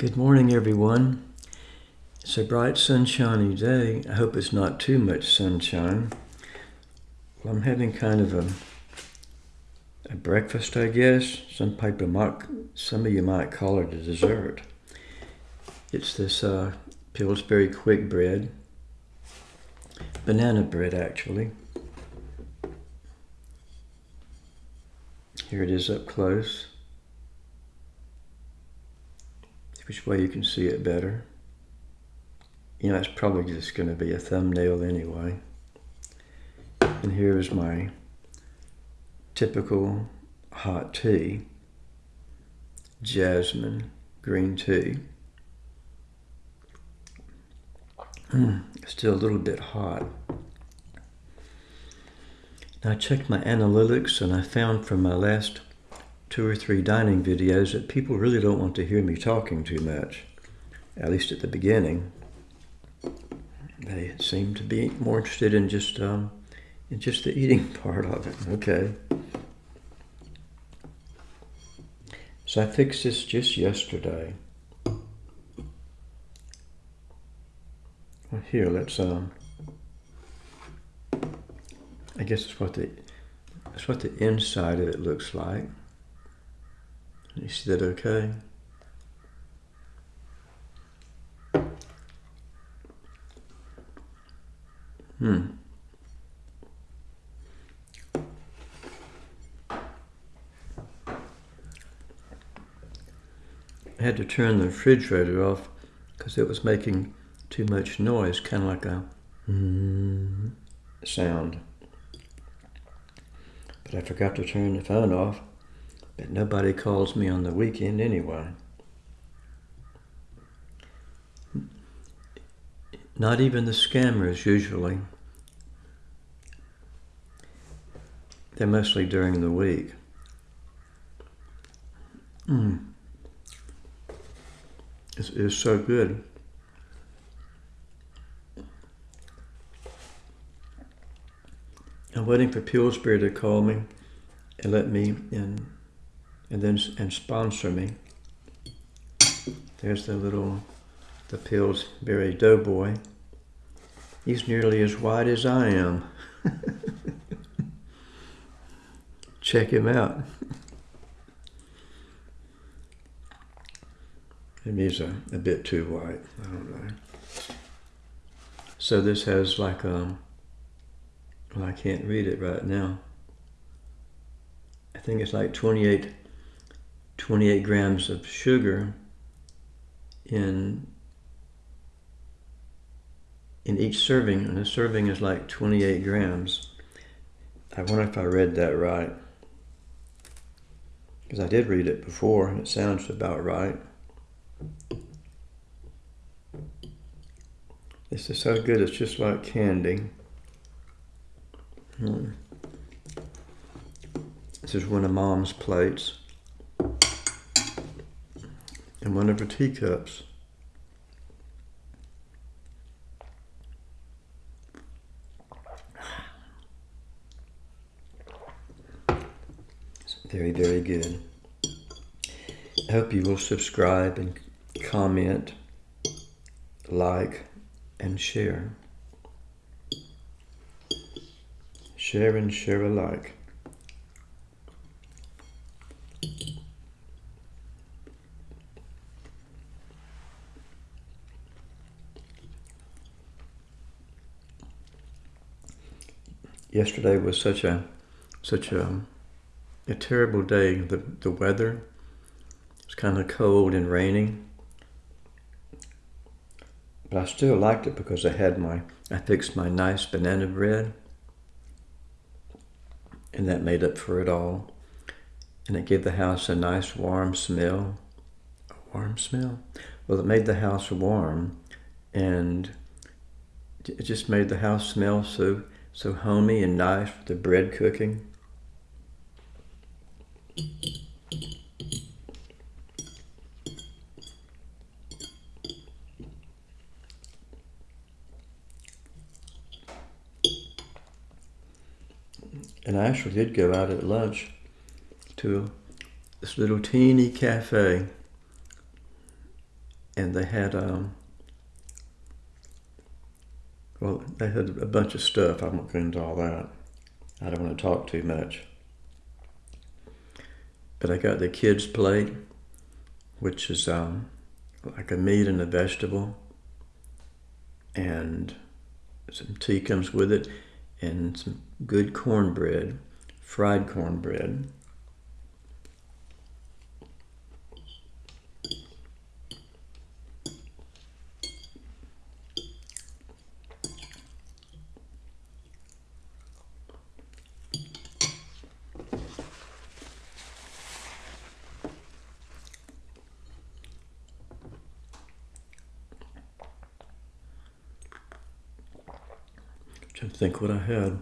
Good morning, everyone. It's a bright, sunshiny day. I hope it's not too much sunshine. Well, I'm having kind of a, a breakfast, I guess. Some people might, some of you might call it a dessert. It's this uh, Pillsbury quick bread, banana bread, actually. Here it is up close. Which way you can see it better. You know, it's probably just going to be a thumbnail anyway. And here is my typical hot tea, jasmine green tea. Mm, still a little bit hot. Now I checked my analytics and I found from my last two or three dining videos that people really don't want to hear me talking too much, at least at the beginning. They seem to be more interested in just um, in just the eating part of it. Okay. So I fixed this just yesterday. Well, here, let's um. I guess it's what the that's what the inside of it looks like. You see that okay? Hmm. I had to turn the refrigerator off because it was making too much noise, kind of like a mm sound. But I forgot to turn the phone off. Nobody calls me on the weekend anyway. Not even the scammers usually. They're mostly during the week. Mm. It's, it's so good. I'm waiting for Pillsbury to call me and let me in and then and sponsor me. There's the little, the Pillsbury Doughboy. He's nearly as white as I am. Check him out. Maybe he's a, a bit too white. I don't know. So this has like um, well, I can't read it right now. I think it's like 28 28 grams of sugar in in each serving, and a serving is like 28 grams. I wonder if I read that right. Because I did read it before, and it sounds about right. This is so good, it's just like candy. Hmm. This is one of Mom's plates one of her teacups. very, very good. I hope you will subscribe and comment, like, and share. Share and share alike. Yesterday was such a such a um, a terrible day. The the weather was kind of cold and rainy, but I still liked it because I had my I fixed my nice banana bread, and that made up for it all. And it gave the house a nice warm smell. A warm smell? Well, it made the house warm, and it just made the house smell so so homey and nice with the bread cooking. And I actually did go out at lunch to this little teeny cafe and they had um, well, they had a bunch of stuff. I won't go into all that. I don't want to talk too much. But I got the kids' plate, which is um, like a meat and a vegetable, and some tea comes with it, and some good cornbread, fried cornbread. Trying to think what I had.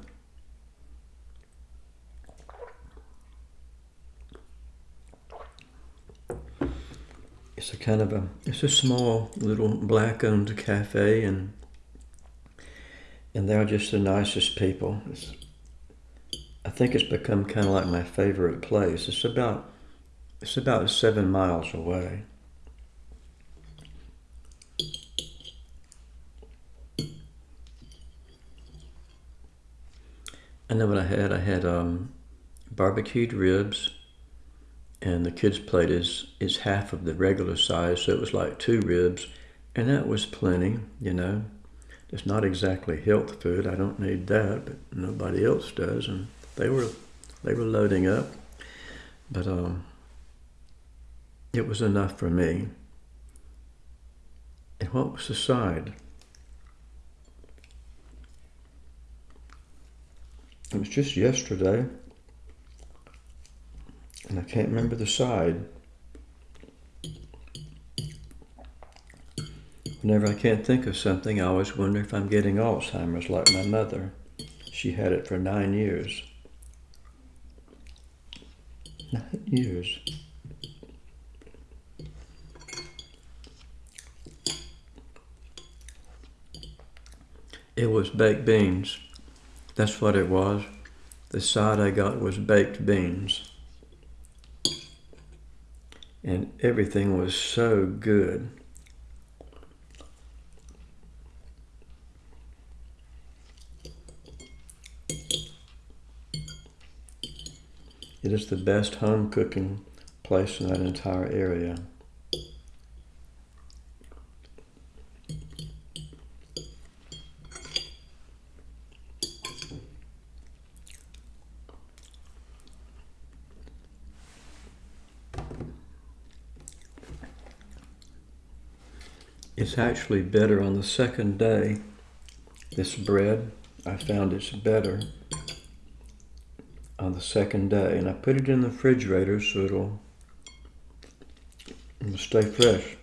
It's a kind of a, it's a small little black owned cafe and and they're just the nicest people. It's, I think it's become kind of like my favorite place. It's about, it's about seven miles away. I then what I had. I had um, barbecued ribs, and the kids' plate is is half of the regular size, so it was like two ribs, and that was plenty. You know, it's not exactly health food. I don't need that, but nobody else does, and they were they were loading up, but um, it was enough for me. And what was the side? It was just yesterday, and I can't remember the side. Whenever I can't think of something, I always wonder if I'm getting Alzheimer's like my mother. She had it for nine years. Nine years. It was baked beans. That's what it was. The side I got was baked beans. And everything was so good. It is the best home cooking place in that entire area. It's actually better on the second day. This bread, I found it's better on the second day. And I put it in the refrigerator so it'll, it'll stay fresh.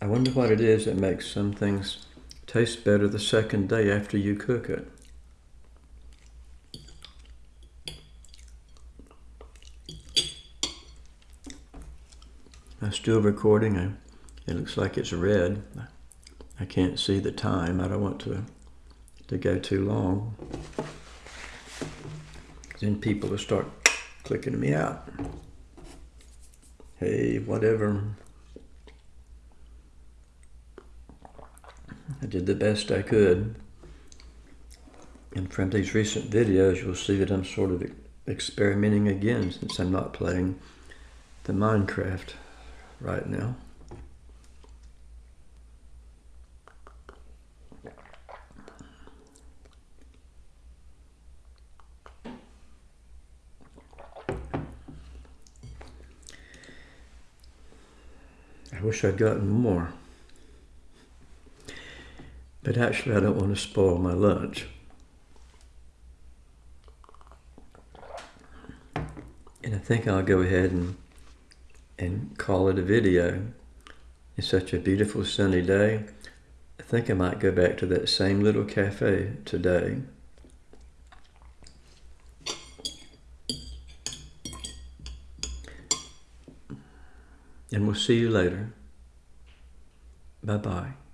I wonder what it is that makes some things taste better the second day after you cook it. I'm still recording. I, it looks like it's red. I can't see the time. I don't want to to go too long. Then people will start clicking me out. Hey, whatever. I did the best I could. And from these recent videos, you'll see that I'm sort of experimenting again since I'm not playing the Minecraft right now. I wish I'd gotten more. But actually, I don't want to spoil my lunch. And I think I'll go ahead and and call it a video. It's such a beautiful sunny day. I think I might go back to that same little cafe today. And we'll see you later. Bye-bye.